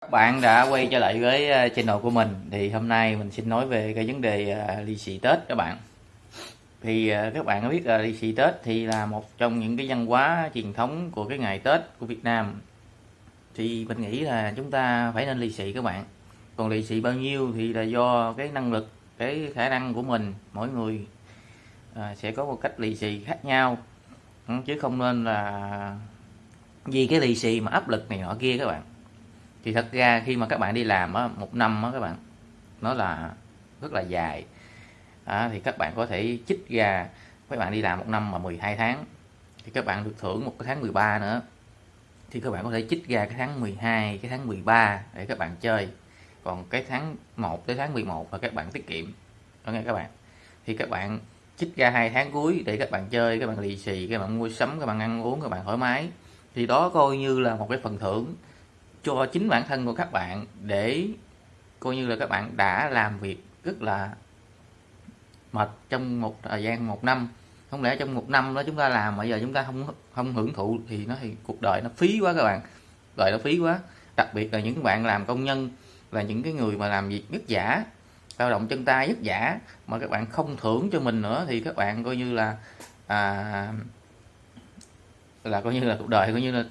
Các bạn đã quay trở lại với ờ, channel của mình. Thì hôm nay mình xin nói về cái vấn đề ờ, lì xì Tết các bạn. Thì ờ, các bạn có biết là lì xì Tết thì là một trong những cái văn hóa truyền thống của cái ngày Tết của Việt Nam. Thì mình nghĩ là chúng ta phải nên lì xì các bạn. Còn lì xì bao nhiêu thì là do cái năng lực, cái khả năng của mình. Mỗi người sẽ có một cách lì xì khác nhau. Ừ, chứ không nên là vì cái lì xì mà áp lực này nọ kia các bạn thì thật ra khi mà các bạn đi làm á, một năm á các bạn nó là rất là dài à, thì các bạn có thể chích ra các bạn đi làm một năm mà 12 tháng thì các bạn được thưởng một cái tháng 13 nữa thì các bạn có thể chích ra cái tháng 12 cái tháng 13 để các bạn chơi còn cái tháng 1 tới tháng 11 là các bạn tiết kiệm đó nghe các bạn thì các bạn chích ra hai tháng cuối để các bạn chơi các bạn lì xì các bạn mua sắm các bạn ăn uống các bạn thoải mái thì đó coi như là một cái phần thưởng cho chính bản thân của các bạn để coi như là các bạn đã làm việc rất là mệt trong một thời gian một năm. Không lẽ trong một năm đó chúng ta làm mà giờ chúng ta không không hưởng thụ thì nó thì cuộc đời nó phí quá các bạn. Đời nó phí quá. Đặc biệt là những bạn làm công nhân là những cái người mà làm việc vất vả lao động chân tay vất vả mà các bạn không thưởng cho mình nữa thì các bạn coi như là à, là coi như là cuộc đời coi như là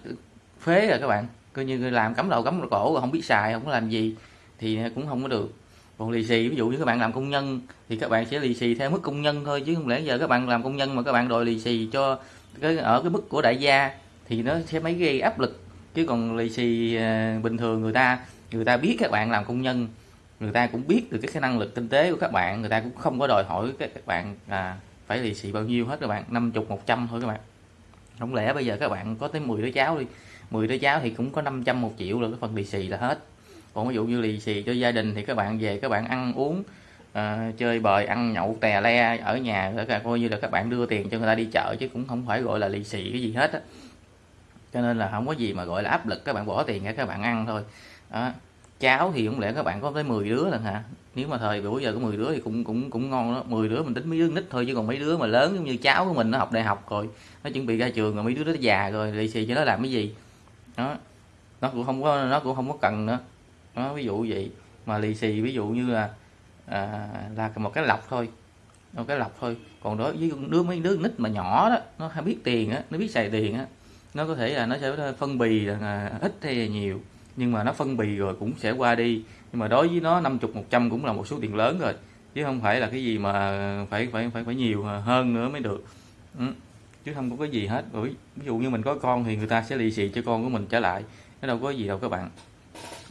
phế rồi các bạn coi như làm cấm đầu cấm cổ rồi không biết xài không có làm gì thì cũng không có được. Còn lì xì ví dụ như các bạn làm công nhân thì các bạn sẽ lì xì theo mức công nhân thôi chứ không lẽ giờ các bạn làm công nhân mà các bạn đòi lì xì cho cái ở cái mức của đại gia thì nó sẽ mấy gây áp lực. Chứ còn lì xì à, bình thường người ta người ta biết các bạn làm công nhân người ta cũng biết được cái năng lực kinh tế của các bạn người ta cũng không có đòi hỏi các các bạn à, phải lì xì bao nhiêu hết các bạn 50 100 thôi các bạn. Không lẽ bây giờ các bạn có tới 10 đứa cháu đi 10 đứa cháu thì cũng có 500 một triệu là cái phần lì xì là hết. Còn ví dụ như lì xì cho gia đình thì các bạn về các bạn ăn uống uh, chơi bời ăn nhậu tè le ở nhà coi như là các bạn đưa tiền cho người ta đi chợ chứ cũng không phải gọi là lì xì cái gì hết á. Cho nên là không có gì mà gọi là áp lực các bạn bỏ tiền để các bạn ăn thôi. Đó. cháu thì cũng lẽ các bạn có tới 10 đứa lần hả? Nếu mà thời buổi giờ có 10 đứa thì cũng cũng cũng ngon đó. 10 đứa mình tính mấy đứa nít thôi chứ còn mấy đứa mà lớn giống như cháu của mình nó học đại học rồi nó chuẩn bị ra trường rồi mấy đứa nó già rồi lì xì cho nó làm cái gì? Đó. Nó cũng không có nó cũng không có cần nữa. Đó, ví dụ vậy. Mà lì xì ví dụ như là à, là một cái lọc thôi. Một cái lọc thôi. Còn đối với đứa mấy đứa nít mà nhỏ đó nó hay biết tiền á nó biết xài tiền á nó có thể là nó sẽ phân bì là à, ít hay là nhiều. Nhưng mà nó phân bì rồi cũng sẽ qua đi. Nhưng mà đối với nó 50 100 cũng là một số tiền lớn rồi. Chứ không phải là cái gì mà phải phải phải phải nhiều hơn nữa mới được. Ừ chứ không có cái gì hết. Ví dụ như mình có con thì người ta sẽ lì xì cho con của mình trở lại. Nó đâu có gì đâu các bạn.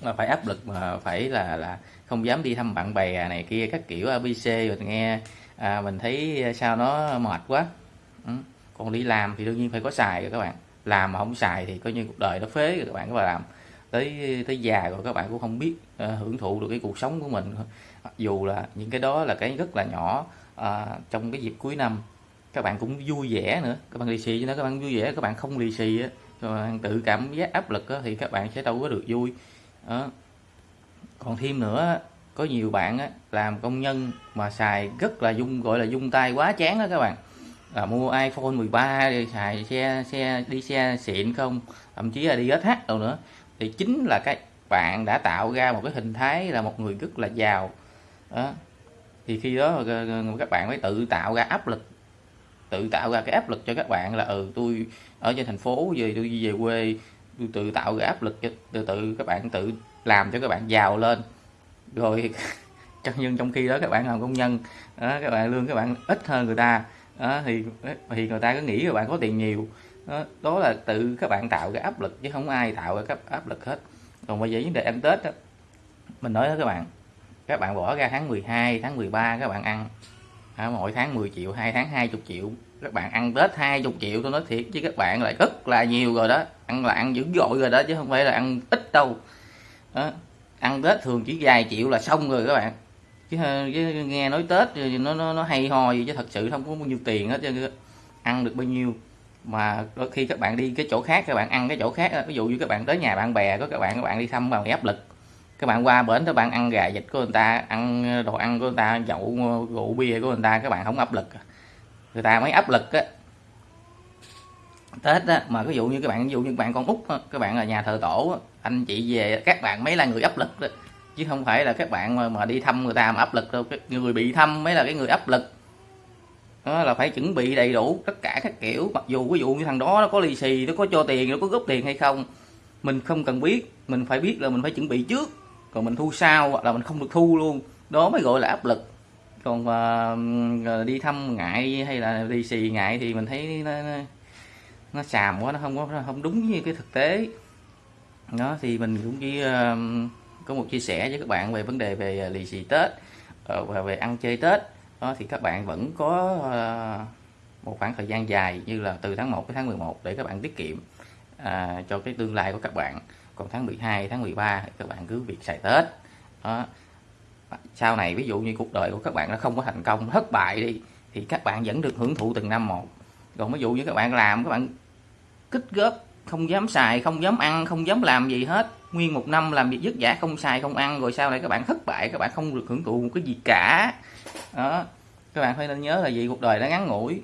Mà phải áp lực mà phải là là không dám đi thăm bạn bè này kia các kiểu abc rồi nghe à, mình thấy sao nó mệt quá. Ừ. còn đi làm thì đương nhiên phải có xài rồi các bạn. Làm mà không xài thì coi như cuộc đời nó phế rồi các bạn. Có bạn làm tới tới già rồi các bạn cũng không biết uh, hưởng thụ được cái cuộc sống của mình. Dù là những cái đó là cái rất là nhỏ uh, trong cái dịp cuối năm các bạn cũng vui vẻ nữa. Các bạn lì xì cho nó các bạn vui vẻ. Các bạn không lì xì á các bạn tự cảm giác áp lực á, thì các bạn sẽ đâu có được vui. Đó. còn thêm nữa có nhiều bạn á, làm công nhân mà xài rất là dung gọi là dung tay quá chán đó các bạn. Là mua iPhone 13 đi xài xe xe đi xe xịn không? Thậm chí là đi SH đâu nữa. Thì chính là cái bạn đã tạo ra một cái hình thái là một người rất là giàu. Đó. Thì khi đó ờ, ờ, các bạn mới tự tạo ra áp lực tự tạo ra cái áp lực cho các bạn là ừ tôi ở trên thành phố về tôi về quê tôi tự tạo ra áp lực cho từ từ các bạn tự làm cho các bạn giàu lên rồi trong nhưng trong khi đó các bạn làm công nhân đó, các bạn lương các bạn ít hơn người ta đó, thì thì người ta cứ nghĩ các bạn có tiền nhiều đó, đó là tự các bạn tạo cái áp lực chứ không ai tạo ra các áp lực hết còn bây giờ vấn đề ăn tết đó, mình nói với các bạn các bạn bỏ ra tháng 12 tháng 13 các bạn ăn à, mỗi tháng 10 triệu hai tháng 20 triệu. Các bạn ăn tết 20 triệu tôi nói thiệt chứ các bạn lại rất là nhiều rồi đó. Ăn là ăn dữ dội rồi đó chứ không phải là ăn ít đâu. Đó. ăn tết thường chỉ vài triệu là xong rồi các bạn. Chứ, chứ nghe nói tết nó nó, nó hay ho gì chứ thật sự không có bao nhiêu tiền hết chứ. Ăn được bao nhiêu. Mà đôi khi các bạn đi cái chỗ khác các bạn ăn cái chỗ khác ví dụ như các bạn tới nhà bạn bè có các bạn các bạn đi thăm bằng áp lực các bạn qua bển các bạn ăn gà vịt của người ta ăn đồ ăn của người ta nhậu rượu bia của người ta các bạn không áp lực. Người ta mới áp lực á. Tết á, mà ví dụ như các bạn ví dụ như các bạn con út các bạn là nhà thờ tổ anh chị về các bạn mấy là người áp lực đó. Chứ không phải là các bạn mà, mà đi thăm người ta mà áp lực đâu. Cái người bị thăm mới là cái người áp lực. Đó là phải chuẩn bị đầy đủ tất cả các kiểu. Mặc dù ví dụ như thằng đó nó có lì xì nó có cho tiền nó có góp tiền hay không mình không cần biết. Mình phải biết là mình phải chuẩn bị trước còn mình thu sau hoặc là mình không được thu luôn đó mới gọi là áp lực. Còn uh, đi thăm ngại hay là đi xì ngại thì mình thấy nó, nó, nó xàm quá nó không có nó không đúng như cái thực tế. Đó thì mình cũng chỉ uh, có một chia sẻ với các bạn về vấn đề về lì xì tết ờ, và về ăn chơi tết. Đó thì các bạn vẫn có uh, một khoảng thời gian dài như là từ tháng 1 tới tháng 11 để các bạn tiết kiệm uh, cho cái tương lai của các bạn còn tháng 12 tháng 13 thì các bạn cứ việc xài Tết. Đó. sau này ví dụ như cuộc đời của các bạn nó không có thành công thất bại đi, thì các bạn vẫn được hưởng thụ từng năm một. Còn ví dụ như các bạn làm, các bạn kích góp không dám xài, không dám ăn, không dám làm gì hết. Nguyên một năm làm việc vất vả, không xài, không ăn, rồi sau này các bạn thất bại, các bạn không được hưởng thụ một cái gì cả. Đó. Các bạn phải nên nhớ là gì cuộc đời nó ngắn ngủi.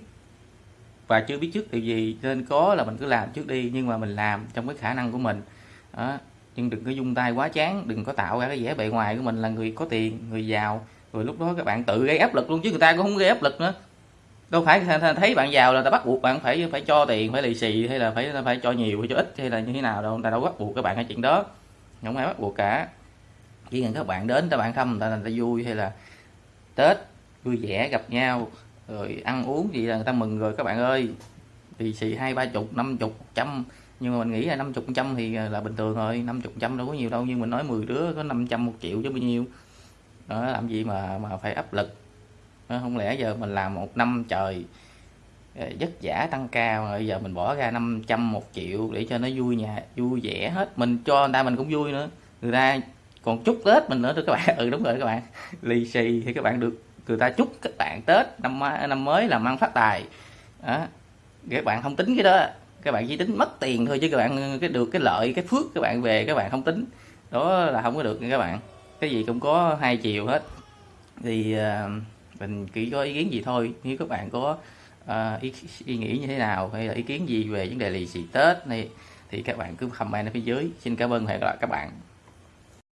Và chưa biết trước điều gì, nên có là mình cứ làm trước đi, nhưng mà mình làm trong cái khả năng của mình đó. nhưng đừng có dung tay quá chán đừng có tạo ra cái vẻ bề ngoài của mình là người có tiền người giàu. Rồi lúc đó các bạn tự gây áp lực luôn chứ người ta cũng không gây áp lực nữa. Đâu phải thấy bạn giàu là ta bắt buộc bạn phải phải cho tiền phải lì xì hay là phải phải cho nhiều hay cho ít hay là như thế nào đâu. Người ta đâu bắt buộc các bạn cái chuyện đó. Không ai bắt buộc cả. Chỉ cần các bạn đến các bạn thăm người ta, người ta vui hay là tết vui vẻ gặp nhau rồi ăn uống gì là người ta mừng rồi các bạn ơi. Thì xì hai ba chục năm chục trăm nhưng mà mình nghĩ là năm chục trăm thì ờ, là bình thường rồi năm chục trăm đâu có nhiều đâu nhưng mình nói 10 đứa có 500 một triệu chứ bao nhiêu. Đó làm gì mà mà phải áp lực. Đó, không lẽ giờ mình làm một năm trời ờ, vất vả tăng cao rồi giờ mình bỏ ra 500 một triệu để cho nó vui nhà vui vẻ hết. Mình cho người ta mình cũng vui nữa. Người ta còn chúc tết mình nữa thưa các bạn. Ừ đúng rồi các bạn. Lì xì thì các bạn được người ta chúc các bạn tết năm năm mới là mang phát tài. Đó. các bạn không tính cái đó các bạn chỉ tính mất tiền thôi chứ các bạn cái được cái lợi cái phước các bạn về các bạn không tính. Đó là không có được nha các bạn. Cái gì cũng có hai chiều hết. Thì uh, mình chỉ có ý kiến gì thôi. Nếu các bạn có uh, ý, ý nghĩ như thế nào hay là ý kiến gì về vấn đề lì xì tết này thì các bạn cứ comment ở phía dưới. Xin cảm ơn hẹn gặp lại các bạn.